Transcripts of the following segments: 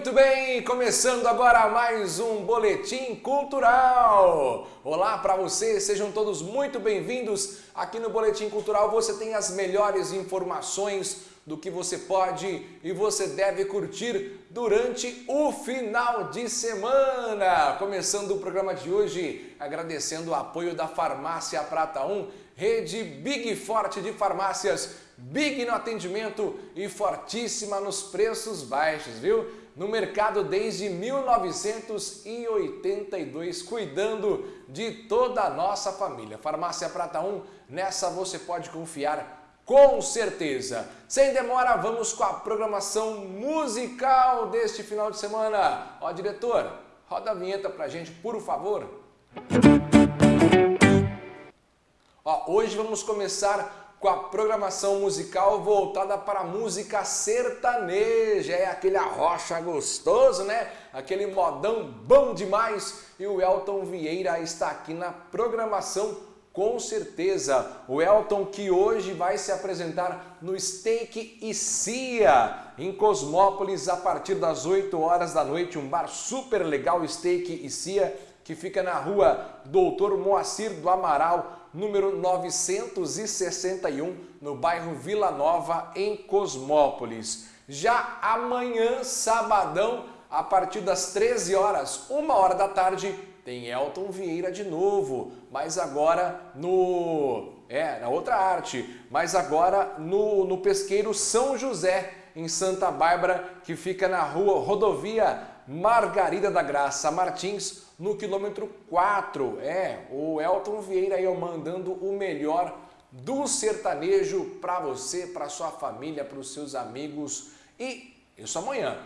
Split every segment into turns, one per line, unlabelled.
Muito bem, começando agora mais um Boletim Cultural. Olá para vocês, sejam todos muito bem-vindos. Aqui no Boletim Cultural você tem as melhores informações do que você pode e você deve curtir durante o final de semana. Começando o programa de hoje, agradecendo o apoio da Farmácia Prata 1, rede Big Forte de farmácias, big no atendimento e fortíssima nos preços baixos, viu? No mercado desde 1982, cuidando de toda a nossa família. Farmácia Prata 1, nessa você pode confiar com certeza. Sem demora, vamos com a programação musical deste final de semana. Ó, diretor, roda a vinheta pra gente, por favor. Ó, hoje vamos começar com a programação musical voltada para a música sertaneja. É aquele arrocha gostoso, né? Aquele modão bom demais. E o Elton Vieira está aqui na programação com certeza. O Elton que hoje vai se apresentar no Steak e Cia, em Cosmópolis, a partir das 8 horas da noite. Um bar super legal, Steak e Cia, que fica na rua Doutor Moacir do Amaral, número 961, no bairro Vila Nova, em Cosmópolis. Já amanhã, sabadão, a partir das 13 horas, uma hora da tarde, tem Elton Vieira de novo, mas agora no... é, na outra arte, mas agora no, no Pesqueiro São José, em Santa Bárbara, que fica na rua Rodovia Margarida da Graça Martins, no quilômetro 4. É, o Elton Vieira aí mandando o melhor do sertanejo para você, para sua família, para os seus amigos. E isso amanhã,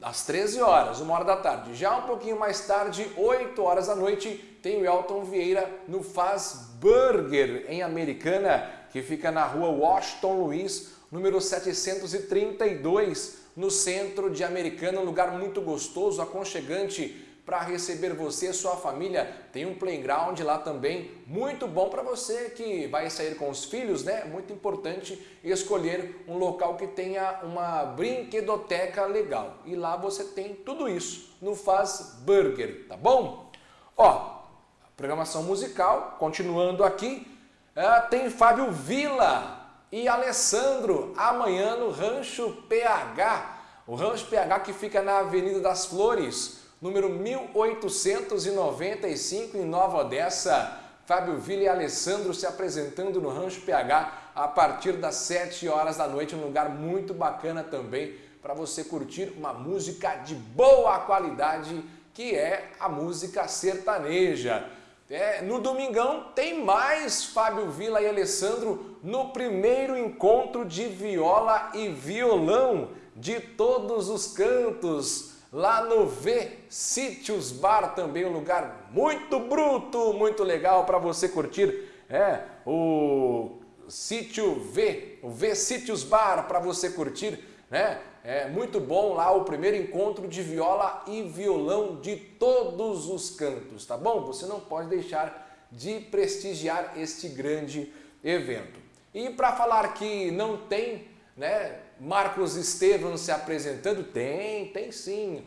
às 13 horas, uma hora da tarde. Já um pouquinho mais tarde, 8 horas da noite, tem o Elton Vieira no Faz Burger, em Americana, que fica na rua Washington Luiz, número 732, no centro de Americana, um lugar muito gostoso, aconchegante, para receber você e sua família. Tem um playground lá também, muito bom para você que vai sair com os filhos, né? Muito importante escolher um local que tenha uma brinquedoteca legal. E lá você tem tudo isso no Faz Burger, tá bom? Ó, programação musical, continuando aqui, é, tem Fábio Vila e Alessandro amanhã no Rancho PH. O Rancho PH que fica na Avenida das Flores, número 1895 em Nova Odessa. Fábio Vila e Alessandro se apresentando no Rancho PH a partir das 7 horas da noite, um lugar muito bacana também para você curtir uma música de boa qualidade, que é a música sertaneja. É, no domingão tem mais Fábio Vila e Alessandro no primeiro encontro de viola e violão de todos os cantos lá no V Sítios Bar, também um lugar muito bruto, muito legal para você curtir. É, o Sítio V, o V Sítios Bar para você curtir, né? É muito bom lá o primeiro encontro de viola e violão de todos os cantos, tá bom? Você não pode deixar de prestigiar este grande evento. E para falar que não tem, né, Marcos Estevam se apresentando? Tem, tem sim.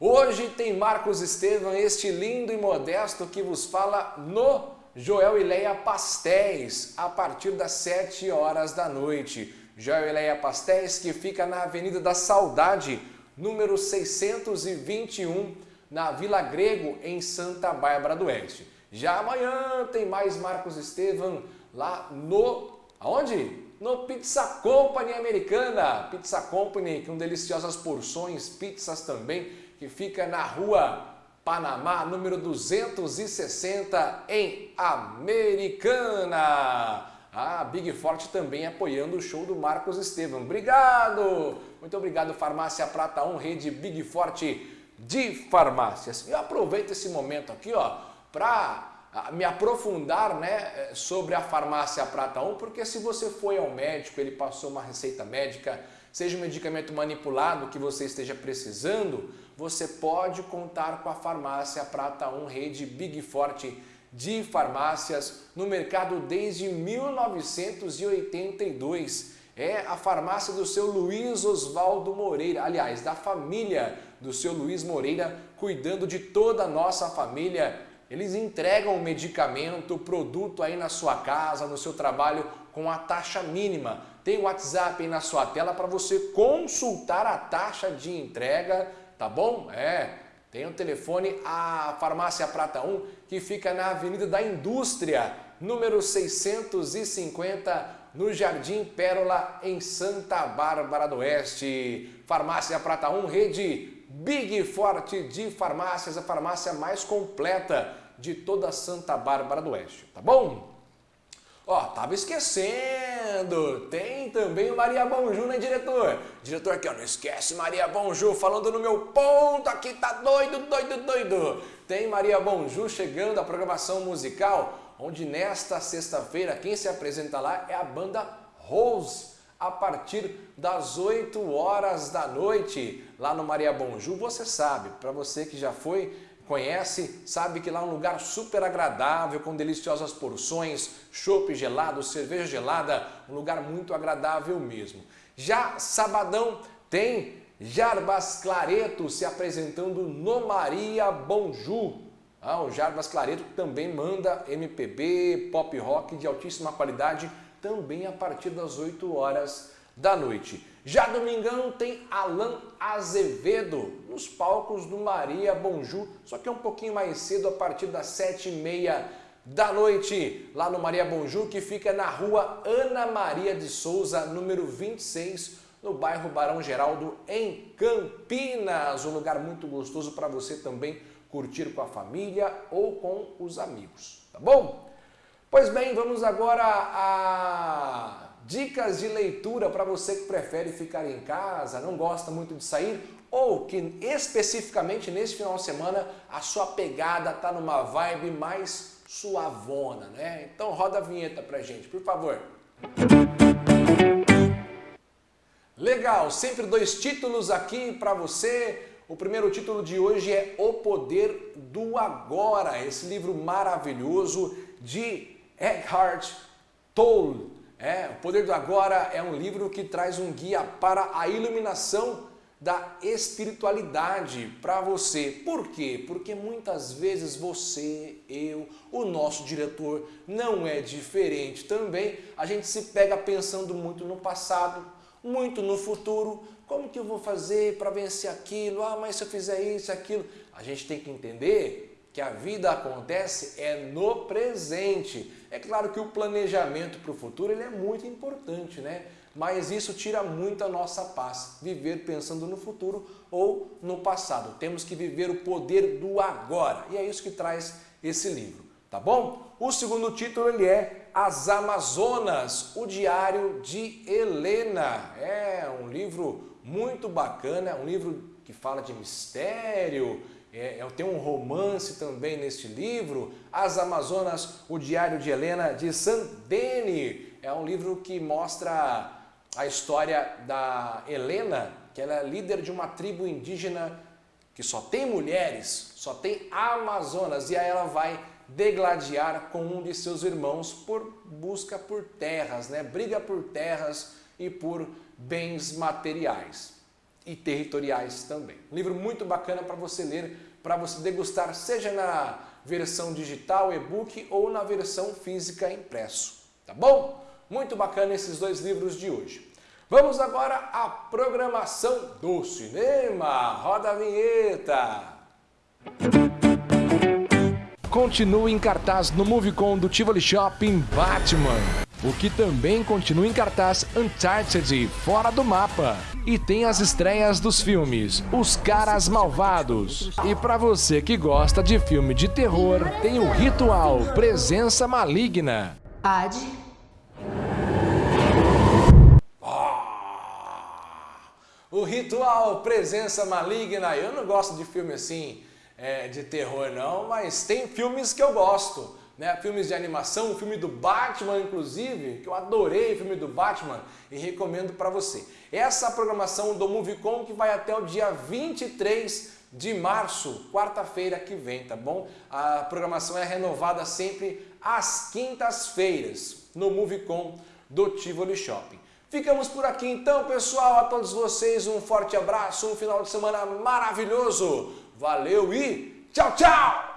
Hoje tem Marcos Estevam, este lindo e modesto que vos fala no Joel e Leia Pastéis, a partir das 7 horas da noite. Joel e Leia Pastéis, que fica na Avenida da Saudade, número 621, na Vila Grego, em Santa Bárbara do Oeste. Já amanhã tem mais Marcos Estevam lá no... aonde? no Pizza Company Americana. Pizza Company com deliciosas porções, pizzas também, que fica na rua Panamá, número 260, em Americana. A Big Forte também apoiando o show do Marcos Estevam. Obrigado! Muito obrigado, Farmácia Prata 1, rede Big Forte de farmácias. Eu aproveito esse momento aqui, ó, para me aprofundar né, eh, sobre a farmácia Prata 1, porque se você foi ao médico, ele passou uma receita médica, seja um medicamento manipulado que você esteja precisando, você pode contar com a farmácia Prata 1, rede Big Forte de farmácias no mercado desde 1982 É a farmácia do seu Luiz Oswaldo Moreira, aliás, da família do seu Luiz Moreira, cuidando de toda a nossa família. Eles entregam o medicamento, o produto aí na sua casa, no seu trabalho, com a taxa mínima. Tem o WhatsApp aí na sua tela para você consultar a taxa de entrega, tá bom? É, tem o telefone, a Farmácia Prata 1, que fica na Avenida da Indústria, número 650, no Jardim Pérola, em Santa Bárbara do Oeste. Farmácia Prata 1, rede Big Forte de farmácias, a farmácia mais completa de toda Santa Bárbara do Oeste, tá bom? Ó, tava esquecendo, tem também o Maria Bonjú, né, diretor? Diretor aqui, ó, não esquece Maria Bonjú, falando no meu ponto aqui, tá doido, doido, doido. Tem Maria Bonjú chegando à programação musical, onde nesta sexta-feira quem se apresenta lá é a banda Rose, a partir das 8 horas da noite, lá no Maria Bonjú, você sabe, para você que já foi conhece, sabe que lá é um lugar super agradável, com deliciosas porções, chopp gelado, cerveja gelada, um lugar muito agradável mesmo. Já sabadão tem Jarbas Clareto se apresentando no Maria Bonjú. Ah, o Jarbas Clareto também manda MPB, pop rock de altíssima qualidade, também a partir das 8 horas da noite. Já domingão tem Alan Azevedo nos palcos do Maria Bonjú, só que é um pouquinho mais cedo, a partir das sete e meia da noite, lá no Maria Bonjú, que fica na rua Ana Maria de Souza, número 26, no bairro Barão Geraldo, em Campinas. Um lugar muito gostoso para você também curtir com a família ou com os amigos, tá bom? Pois bem, vamos agora a Dicas de leitura para você que prefere ficar em casa, não gosta muito de sair ou que especificamente nesse final de semana a sua pegada está numa vibe mais suavona, né? Então roda a vinheta pra gente, por favor. Legal, sempre dois títulos aqui para você. O primeiro título de hoje é O Poder do Agora, esse livro maravilhoso de Eckhart Tolle. É, O Poder do Agora é um livro que traz um guia para a iluminação da espiritualidade para você. Por quê? Porque muitas vezes você, eu, o nosso diretor não é diferente também. A gente se pega pensando muito no passado, muito no futuro. Como que eu vou fazer para vencer aquilo? Ah, mas se eu fizer isso, aquilo. A gente tem que entender que a vida acontece é no presente. É claro que o planejamento para o futuro ele é muito importante, né? Mas isso tira muito a nossa paz, viver pensando no futuro ou no passado. Temos que viver o poder do agora e é isso que traz esse livro, tá bom? O segundo título ele é As Amazonas, o Diário de Helena. É um livro muito bacana, um livro que fala de mistério, é, é, tem um romance também neste livro, As Amazonas, o Diário de Helena de Sandene. É um livro que mostra a história da Helena, que ela é líder de uma tribo indígena que só tem mulheres, só tem Amazonas, e aí ela vai degladiar com um de seus irmãos por busca por terras, né? briga por terras e por bens materiais e territoriais também. Um livro muito bacana para você ler, para você degustar, seja na versão digital, e-book ou na versão física impresso. Tá bom? Muito bacana esses dois livros de hoje. Vamos agora à programação do cinema. Roda a vinheta! Continua em cartaz no Movicon do Tivoli Shopping Batman o que também continua em cartaz Uncharted Fora do Mapa. E tem as estreias dos filmes Os Caras Malvados. E para você que gosta de filme de terror, tem o Ritual Presença Maligna.
Ad.
Ah, o Ritual Presença Maligna. Eu não gosto de filme assim é, de terror não, mas tem filmes que eu gosto né, filmes de animação, o filme do Batman, inclusive, que eu adorei o filme do Batman e recomendo para você. Essa programação do Moviecom que vai até o dia 23 de março, quarta-feira que vem, tá bom? A programação é renovada sempre às quintas-feiras no Moviecom do Tivoli Shopping. Ficamos por aqui então, pessoal. A todos vocês um forte abraço, um final de semana maravilhoso. Valeu e tchau, tchau!